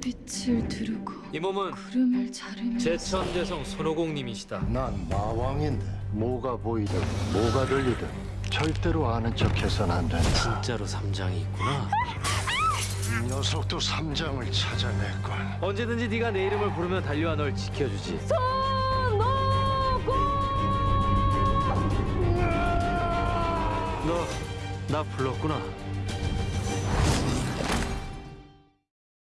빛을 두르고 이 몸은 구름을 자르며 제천대성 손오공님이시다. 난 마왕인데 뭐가 보이든 뭐가 들리든 절대로 아는 척해선 안 된다. 진짜로 삼장이 있구나. 이 녀석도 삼장을 찾아냈군. 언제든지 네가 내 이름을 부르면 달려와 널 지켜주지. 손오공 너나 불렀구나.